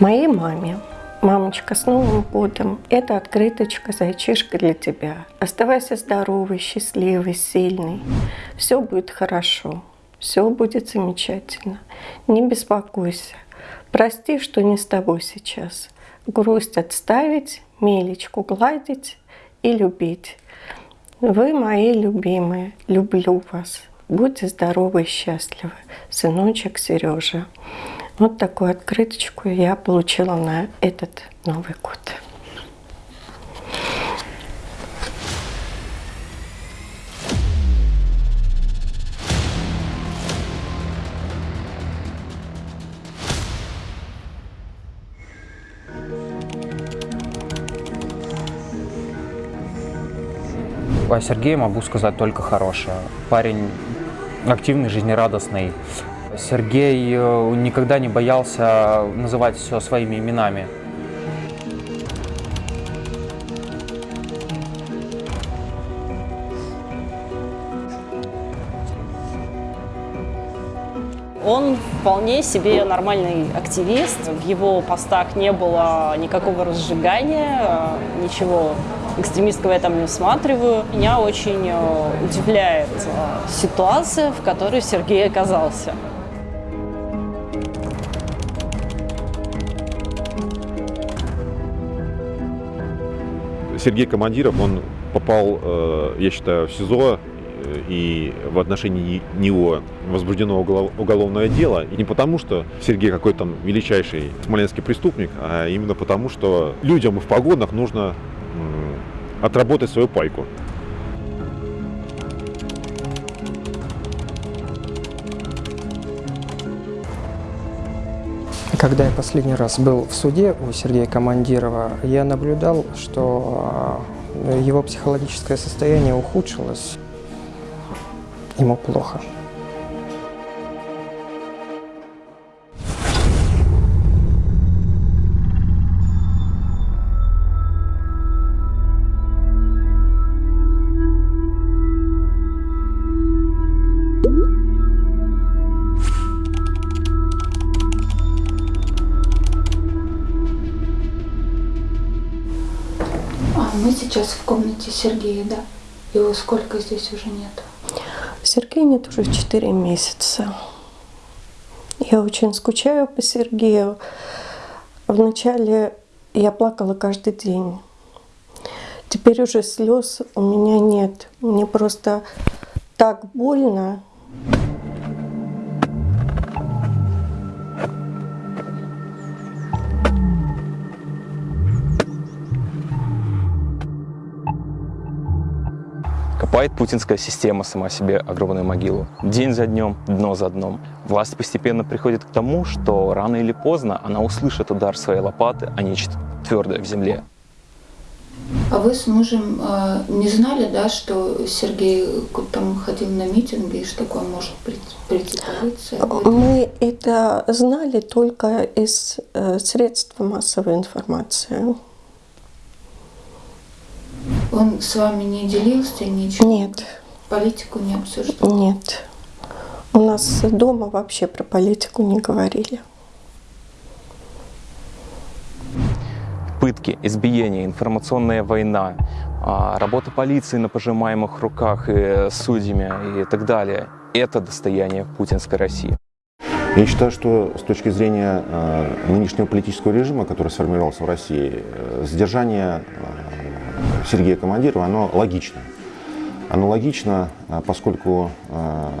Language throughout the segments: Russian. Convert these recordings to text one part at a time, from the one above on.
Моей маме. Мамочка, с Новым годом! Это открыточка, зайчишка для тебя. Оставайся здоровый, счастливый, сильный. Все будет хорошо. Все будет замечательно. Не беспокойся. Прости, что не с тобой сейчас. Грусть отставить, мелечку гладить и любить. Вы мои любимые. Люблю вас. Будьте здоровы и счастливы. Сыночек Сережа. Вот такую открыточку я получила на этот Новый год. О Сергее могу сказать только хорошее. Парень активный, жизнерадостный, Сергей э, никогда не боялся называть все своими именами. Он вполне себе нормальный активист. В его постах не было никакого разжигания, э, ничего экстремистского я там не усматриваю. Меня очень э, удивляет ситуация, в которой Сергей оказался. Сергей Командиров, он попал, э, я считаю, в СИЗО, э, и в отношении него возбуждено уголовное дело. И не потому, что Сергей какой-то там величайший смоленский преступник, а именно потому, что людям в погонах нужно отработать свою пайку. Когда я последний раз был в суде у Сергея Командирова, я наблюдал, что а, его психологическое состояние ухудшилось. Ему плохо. Мы сейчас в комнате Сергея, да? Его сколько здесь уже нет? Сергея нет уже 4 месяца. Я очень скучаю по Сергею. Вначале я плакала каждый день. Теперь уже слез у меня нет. Мне просто так больно. Копает путинская система сама себе огромную могилу. День за днем, дно за дном. Власть постепенно приходит к тому, что рано или поздно она услышит удар своей лопаты о нечто твердое в земле. А вы с мужем э, не знали, да, что Сергей там ходил на митинги и что такое может прийти Мы это знали только из э, средств массовой информации. Он с вами не делился ничего? Нет. Политику не обсуждал? Нет. У нас дома вообще про политику не говорили. Пытки, избиения, информационная война, а, работа полиции на пожимаемых руках и судьями и так далее – это достояние путинской России. Я считаю, что с точки зрения э, нынешнего политического режима, который сформировался в России, э, сдержание Сергея Командирова, оно логично. Оно логично, а, поскольку а,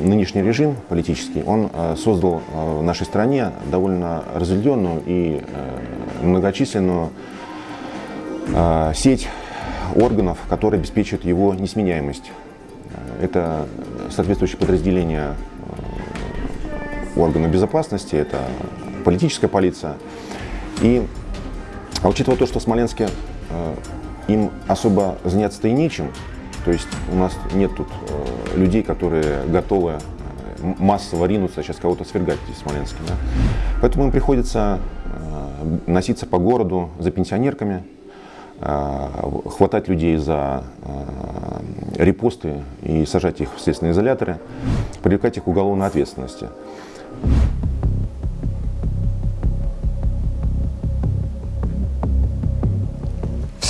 нынешний режим политический, он а, создал в нашей стране довольно разветвленную и многочисленную сеть органов, которые обеспечивают его несменяемость. Это соответствующие подразделения органов безопасности, это политическая полиция. И а учитывая то, что в Смоленске им особо заняться-то и нечем. То есть у нас нет тут э, людей, которые готовы э, массово ринуться, сейчас кого-то свергать здесь в Смоленске. Да? Поэтому им приходится э, носиться по городу за пенсионерками, э, хватать людей за э, репосты и сажать их в следственные изоляторы, привлекать их к уголовной ответственности.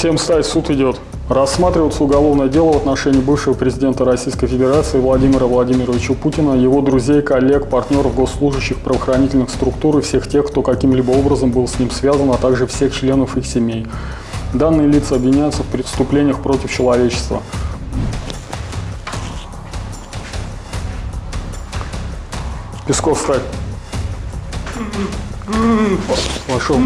Всем стать, суд идет. Рассматривается уголовное дело в отношении бывшего президента Российской Федерации Владимира Владимировича Путина, его друзей, коллег, партнеров, госслужащих правоохранительных структур и всех тех, кто каким-либо образом был с ним связан, а также всех членов их семей. Данные лица обвиняются в преступлениях против человечества. Песков встать. Пошел.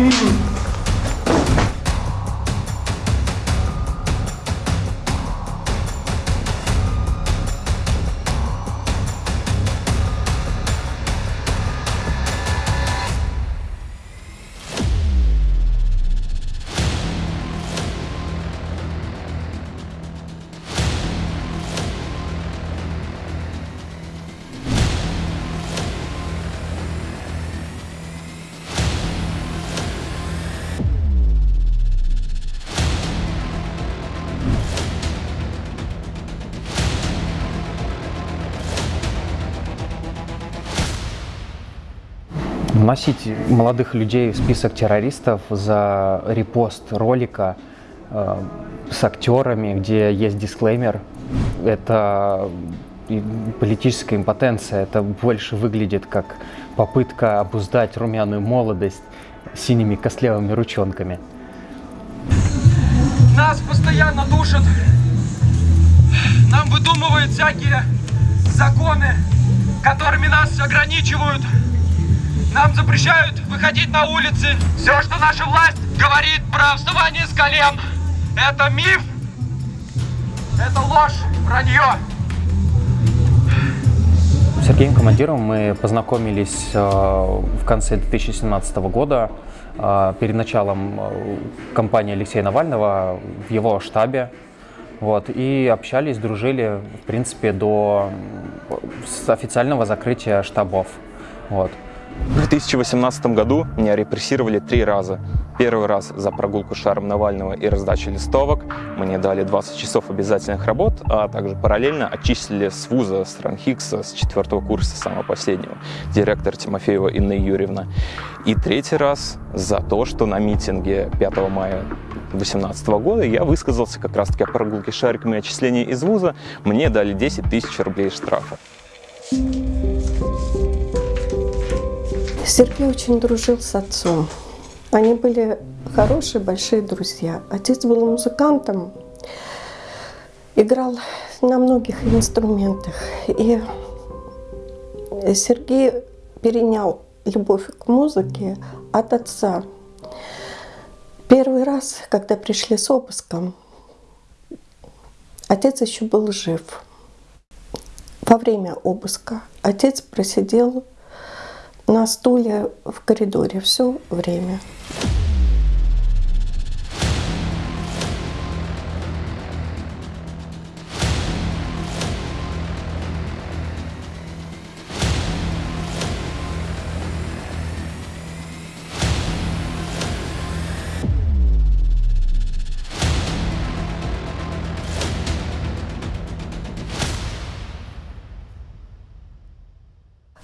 Вносить молодых людей в список террористов за репост ролика э, с актерами, где есть дисклеймер, это политическая импотенция. Это больше выглядит как попытка обуздать румяную молодость синими костлявыми ручонками. Нас постоянно душат, нам выдумывают всякие законы, которыми нас ограничивают. Нам запрещают выходить на улицы. Все, что наша власть говорит про вставание с колен, это миф, это ложь, вранье. С Сергеем Командировым мы познакомились э, в конце 2017 года э, перед началом э, кампании Алексея Навального в его штабе. Вот, и общались, дружили, в принципе, до официального закрытия штабов. Вот. В 2018 году меня репрессировали три раза. Первый раз за прогулку шаром Навального и раздачу листовок. Мне дали 20 часов обязательных работ, а также параллельно отчислили с вуза с Ранхикса с четвертого курса, самого последнего, директор Тимофеева Инна Юрьевна. И третий раз за то, что на митинге 5 мая 2018 года я высказался как раз-таки о прогулке шариками и отчислении из вуза. Мне дали 10 тысяч рублей штрафа. Сергей очень дружил с отцом. Они были хорошие, большие друзья. Отец был музыкантом, играл на многих инструментах. И Сергей перенял любовь к музыке от отца. Первый раз, когда пришли с обыском, отец еще был жив. Во время обыска отец просидел на стуле в коридоре все время.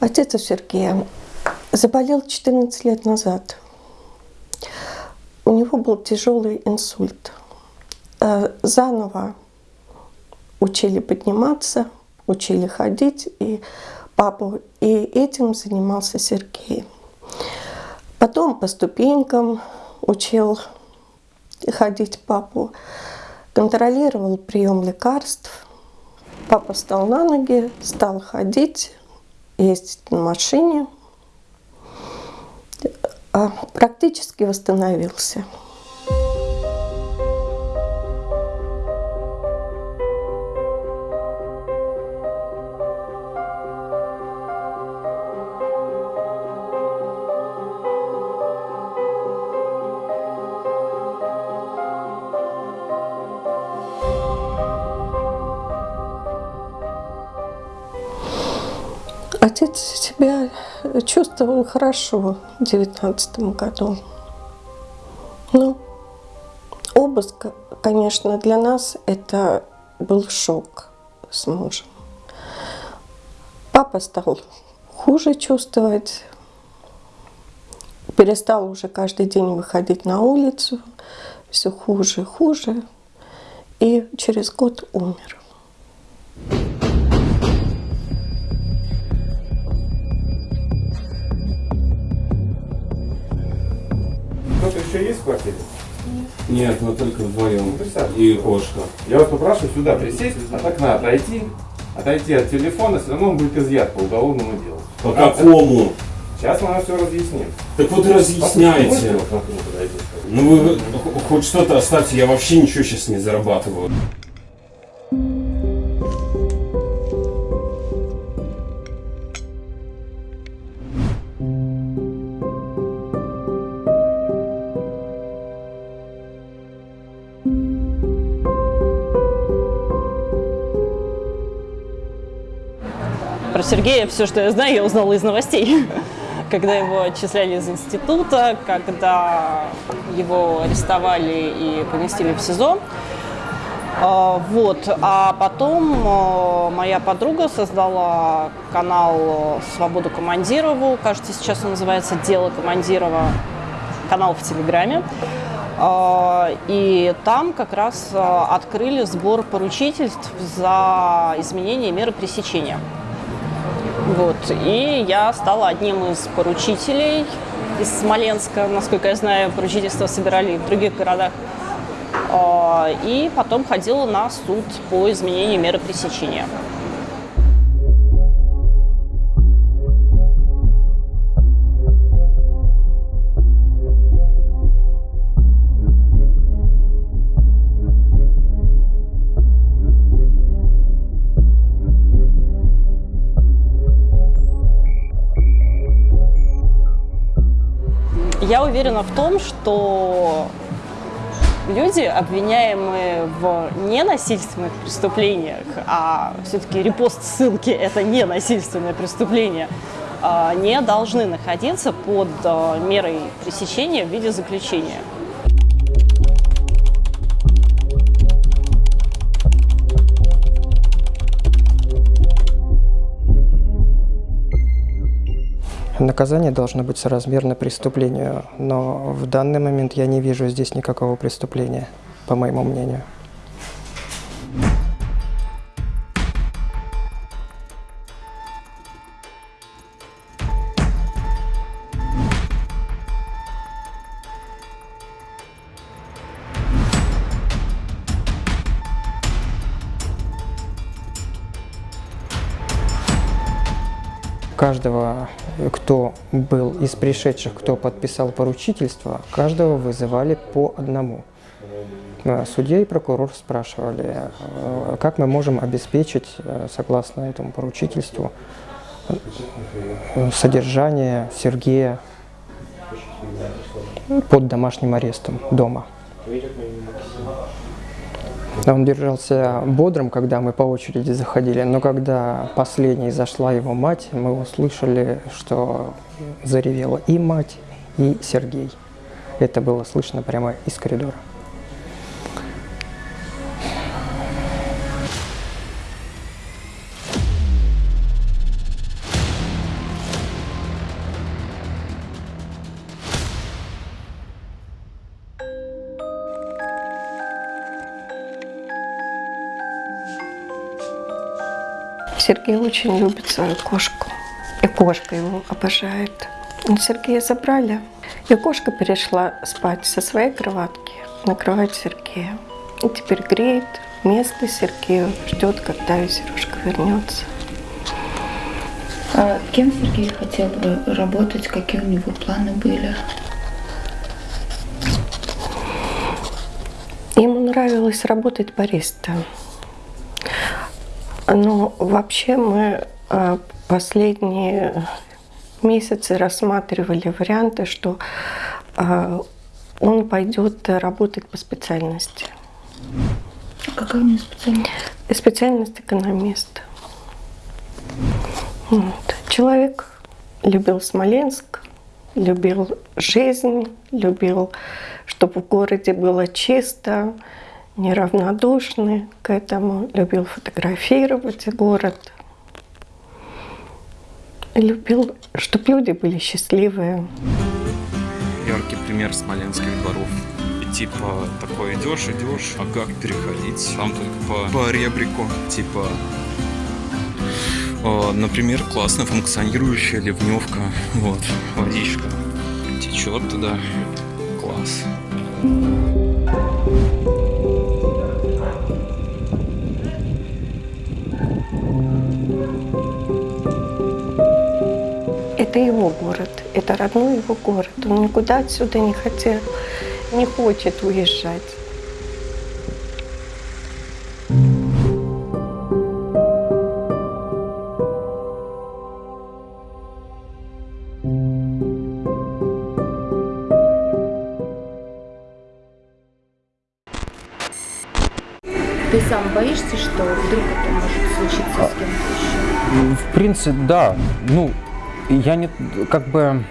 Отец у Сергея Заболел 14 лет назад. У него был тяжелый инсульт. Э, заново учили подниматься, учили ходить, и папу, и этим занимался Сергей. Потом по ступенькам учил ходить папу, контролировал прием лекарств. Папа встал на ноги, стал ходить, ездить на машине – практически восстановился. Отец себя чувствовал хорошо в 2019 году. Ну, обыск, конечно, для нас это был шок с мужем. Папа стал хуже чувствовать, перестал уже каждый день выходить на улицу, все хуже и хуже, и через год умер. Квартире? Нет, мы только вдвоем. И кошка. Я вас попрошу сюда присесть, от окна отойти, отойти от телефона, все равно он будет изъят по уголовному делу. По какому? Сейчас мы вам все разъясним. Так вот разъясняйте. Ну вы хоть что-то оставьте, я вообще ничего сейчас не зарабатываю. Сергея все, что я знаю, я узнала из новостей. Когда его отчисляли из института, когда его арестовали и поместили в СИЗО. А, Вот. А потом а, моя подруга создала канал «Свободу Командирову». Кажется, сейчас он называется «Дело Командирова». Канал в Телеграме. А, И там как раз открыли сбор поручительств за изменение меры пресечения. Вот. И я стала одним из поручителей из Смоленска. Насколько я знаю, поручительства собирали в других городах. А, И потом ходила на суд по изменению меры пресечения. Уверена в том, что люди, обвиняемые в ненасильственных преступлениях, а все-таки репост ссылки – это не насильственное преступление, а, не должны находиться под а, мерой пресечения в виде заключения. Наказание должно быть соразмерно преступлению, но в данный момент я не вижу здесь никакого преступления, по моему мнению. Каждого, кто был из пришедших, кто подписал поручительство, каждого вызывали по одному. Э, Судья и прокурор спрашивали, э, как мы можем обеспечить, э, согласно этому поручительству, содержание Сергея под домашним арестом дома. Он держался бодрым, когда мы по очереди заходили, но когда последней зашла его мать, мы услышали, что заревела и мать, и Сергей. Это было слышно прямо из коридора. Очень любит свою кошку. И кошка его обожает. Но Сергея забрали. И кошка перешла спать со своей кроватки на кровать Сергея. И теперь греет место Сергею, ждет, когда ее Сережка вернется. А кем Сергей хотел бы работать, какие у него планы были? Ему нравилось работать бариста. Но вообще мы э, последние месяцы рассматривали варианты, что э, он пойдет работать по специальности. Какая у него специальность? Специальность экономист. Вот. Человек любил Смоленск, любил жизнь, любил, чтобы в городе было чисто, неравнодушный к этому, любил фотографировать город, любил, чтобы люди были счастливые. Яркий пример смоленских дворов и типа, такой идешь, идешь, а как переходить? Там только по, по ребрику, типа, э, например, классно функционирующая ливневка, вот, водичка течет туда, класс. Это его город, это родной его город. Он никуда отсюда не хотел, не хочет уезжать. Ты сам боишься, что вдруг это может случиться с кем-то еще? В принципе, да. Ну, я не, как бы,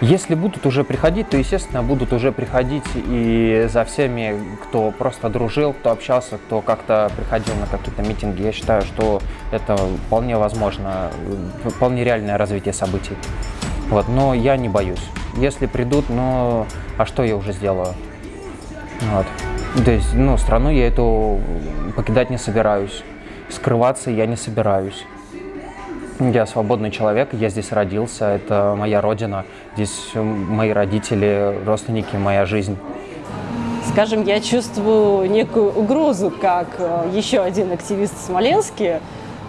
если будут уже приходить, то, естественно, будут уже приходить и за всеми, кто просто дружил, кто общался, кто как-то приходил на какие-то митинги. Я считаю, что это вполне возможно, вполне реальное развитие событий. Вот, но я не боюсь. Если придут, ну, а что я уже сделаю? Вот. То есть, ну, страну я эту покидать не собираюсь. Скрываться я не собираюсь. Я свободный человек, я здесь родился, это моя родина. Здесь мои родители, родственники, моя жизнь. Скажем, я чувствую некую угрозу, как э, еще один активист в Смоленске,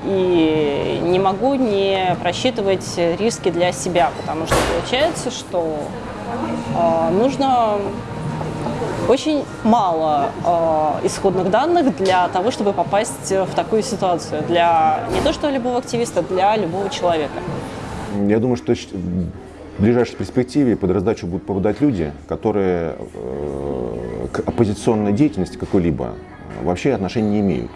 и не могу не просчитывать риски для себя, потому что получается, что э, нужно очень мало э, исходных данных для того, чтобы попасть в такую ситуацию. Для не то что любого активиста, для любого человека. Я думаю, что в ближайшей перспективе под раздачу будут попадать люди, которые э, к оппозиционной деятельности какой-либо вообще отношения не имеют.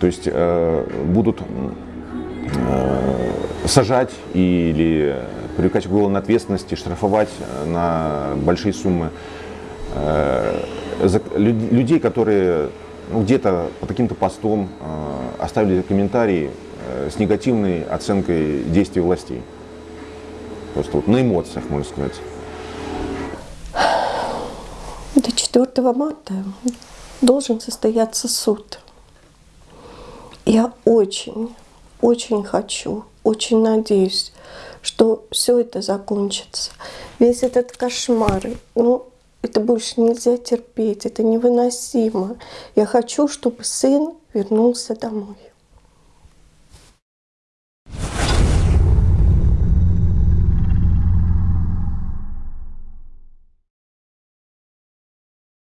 То есть э, будут э, сажать или привлекать к уголовной ответственности, штрафовать на большие суммы Э, людей, которые ну, где-то по каким-то постом э, оставили комментарии э, с негативной оценкой действий властей. Просто вот на эмоциях, можно сказать. До 4 марта должен состояться суд. Я очень, очень хочу, очень надеюсь, что все это закончится. Весь этот кошмар, ну, это больше нельзя терпеть, это невыносимо. Я хочу, чтобы сын вернулся домой.